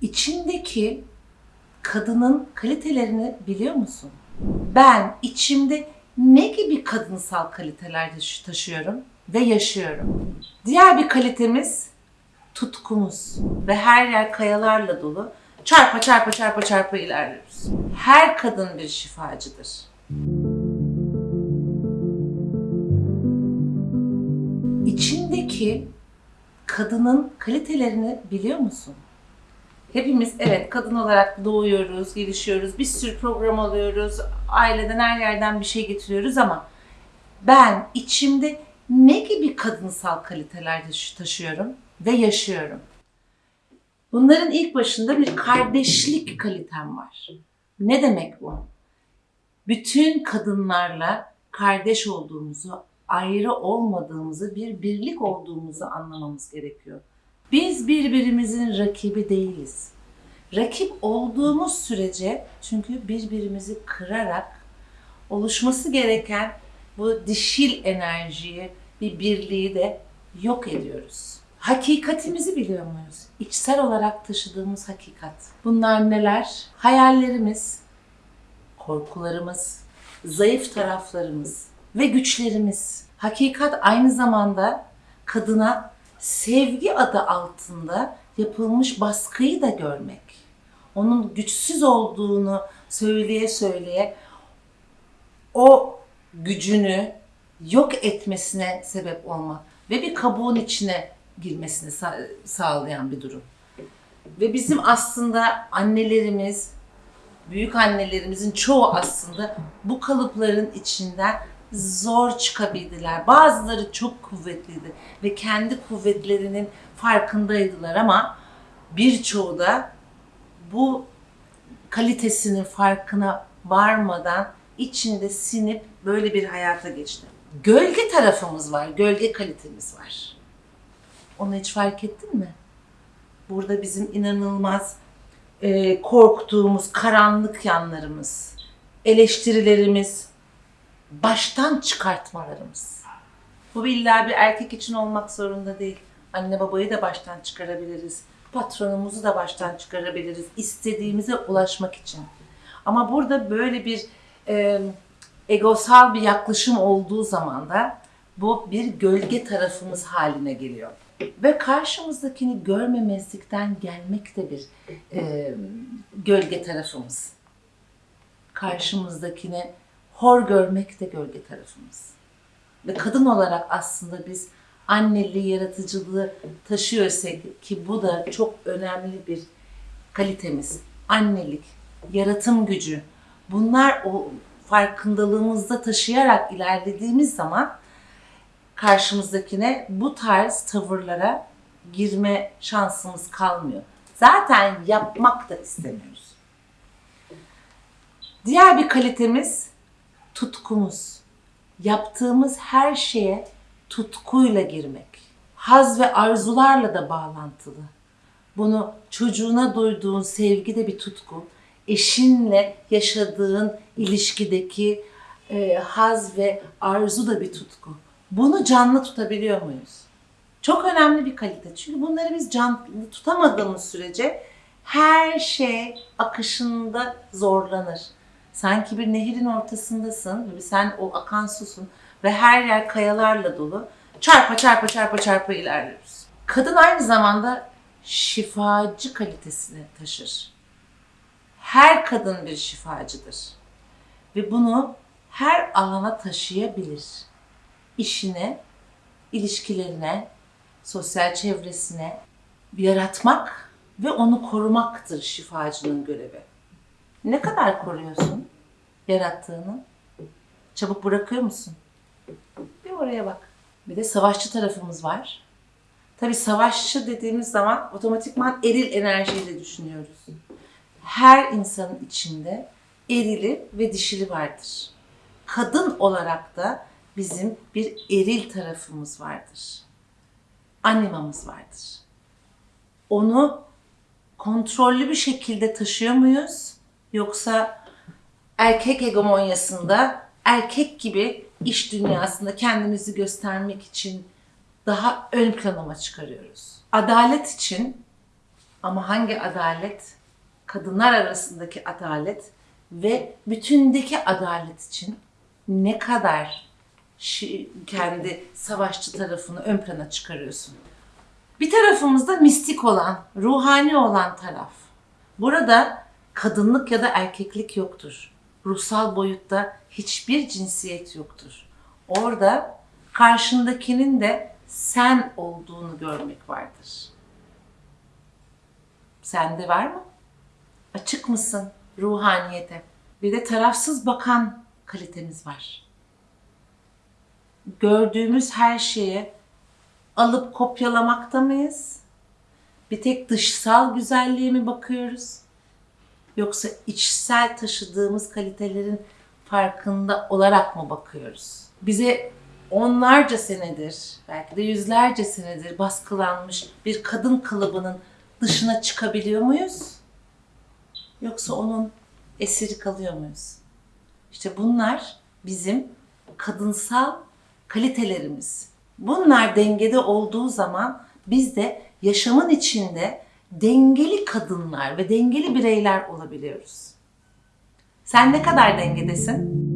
İçindeki kadının kalitelerini biliyor musun? Ben içimde ne gibi kadınsal kaliteler taşı- taşıyorum ve yaşıyorum? Diğer bir kalitemiz tutkumuz ve her yer kayalarla dolu. Çarpa çarpa çarpa çarpa ilerliyoruz. Her kadın bir şifacıdır. İçindeki kadının kalitelerini biliyor musun? Hepimiz evet kadın olarak doğuyoruz, gelişiyoruz, bir sürü program alıyoruz, aileden her yerden bir şey getiriyoruz ama ben içimde ne gibi kadınsal kaliteler taşı- taşıyorum ve yaşıyorum? Bunların ilk başında bir kardeşlik kalitem var. Ne demek bu? Bütün kadınlarla kardeş olduğumuzu, ayrı olmadığımızı, bir birlik olduğumuzu anlamamız gerekiyor. Biz birbirimizin rakibi değiliz. Rakip olduğumuz sürece çünkü birbirimizi kırarak oluşması gereken bu dişil enerjiyi, bir birliği de yok ediyoruz. Hakikatimizi biliyor muyuz? İçsel olarak taşıdığımız hakikat. Bunlar neler? Hayallerimiz, korkularımız, zayıf taraflarımız ve güçlerimiz. Hakikat aynı zamanda kadına sevgi adı altında yapılmış baskıyı da görmek. Onun güçsüz olduğunu söyleye söyleye o gücünü yok etmesine sebep olma ve bir kabuğun içine girmesini sa- sağlayan bir durum. Ve bizim aslında annelerimiz, büyük annelerimizin çoğu aslında bu kalıpların içinden zor çıkabildiler. Bazıları çok kuvvetliydi ve kendi kuvvetlerinin farkındaydılar ama birçoğu da bu kalitesinin farkına varmadan içinde sinip böyle bir hayata geçti. Gölge tarafımız var, gölge kalitemiz var. Onu hiç fark ettin mi? Burada bizim inanılmaz e, korktuğumuz karanlık yanlarımız, eleştirilerimiz, baştan çıkartmalarımız. Bu illa bir erkek için olmak zorunda değil. Anne babayı da baştan çıkarabiliriz. Patronumuzu da baştan çıkarabiliriz. İstediğimize ulaşmak için. Ama burada böyle bir e, egosal bir yaklaşım olduğu zaman da bu bir gölge tarafımız haline geliyor. Ve karşımızdakini görmemezlikten gelmek de bir e, gölge tarafımız. Karşımızdakini hor görmek de gölge tarafımız. Ve kadın olarak aslında biz anneliği, yaratıcılığı taşıyorsak ki bu da çok önemli bir kalitemiz. Annelik, yaratım gücü. Bunlar o farkındalığımızda taşıyarak ilerlediğimiz zaman karşımızdakine bu tarz tavırlara girme şansımız kalmıyor. Zaten yapmak da istemiyoruz. Diğer bir kalitemiz tutkumuz. Yaptığımız her şeye tutkuyla girmek. Haz ve arzularla da bağlantılı. Bunu çocuğuna duyduğun sevgi de bir tutku. Eşinle yaşadığın ilişkideki e, haz ve arzu da bir tutku. Bunu canlı tutabiliyor muyuz? Çok önemli bir kalite. Çünkü bunları biz canlı tutamadığımız sürece her şey akışında zorlanır. Sanki bir nehirin ortasındasın ve sen o akan susun ve her yer kayalarla dolu. Çarpa çarpa çarpa çarpa ilerliyoruz. Kadın aynı zamanda şifacı kalitesini taşır. Her kadın bir şifacıdır. Ve bunu her alana taşıyabilir. İşine, ilişkilerine, sosyal çevresine yaratmak ve onu korumaktır şifacının görevi. Ne kadar koruyorsun yarattığını? Çabuk bırakıyor musun? Bir oraya bak. Bir de savaşçı tarafımız var. Tabii savaşçı dediğimiz zaman otomatikman eril enerjiyle düşünüyoruz. Her insanın içinde erili ve dişili vardır. Kadın olarak da bizim bir eril tarafımız vardır. Animamız vardır. Onu kontrollü bir şekilde taşıyor muyuz? Yoksa erkek hegemonyasında erkek gibi iş dünyasında kendimizi göstermek için daha ön plana çıkarıyoruz? Adalet için Ama hangi adalet? Kadınlar arasındaki adalet ve bütündeki adalet için ne kadar kendi savaşçı tarafını ön plana çıkarıyorsun. Bir tarafımızda mistik olan, ruhani olan taraf. Burada kadınlık ya da erkeklik yoktur. Ruhsal boyutta hiçbir cinsiyet yoktur. Orada karşındakinin de sen olduğunu görmek vardır. Sende var mı? Açık mısın ruhaniyete? Bir de tarafsız bakan kalitemiz var. Gördüğümüz her şeye alıp kopyalamakta mıyız? Bir tek dışsal güzelliğe mi bakıyoruz? Yoksa içsel taşıdığımız kalitelerin farkında olarak mı bakıyoruz? Bize onlarca senedir, belki de yüzlerce senedir baskılanmış bir kadın kalıbının dışına çıkabiliyor muyuz? Yoksa onun esiri kalıyor muyuz? İşte bunlar bizim kadınsal kalitelerimiz. Bunlar dengede olduğu zaman biz de yaşamın içinde dengeli kadınlar ve dengeli bireyler olabiliyoruz. Sen ne kadar dengedesin?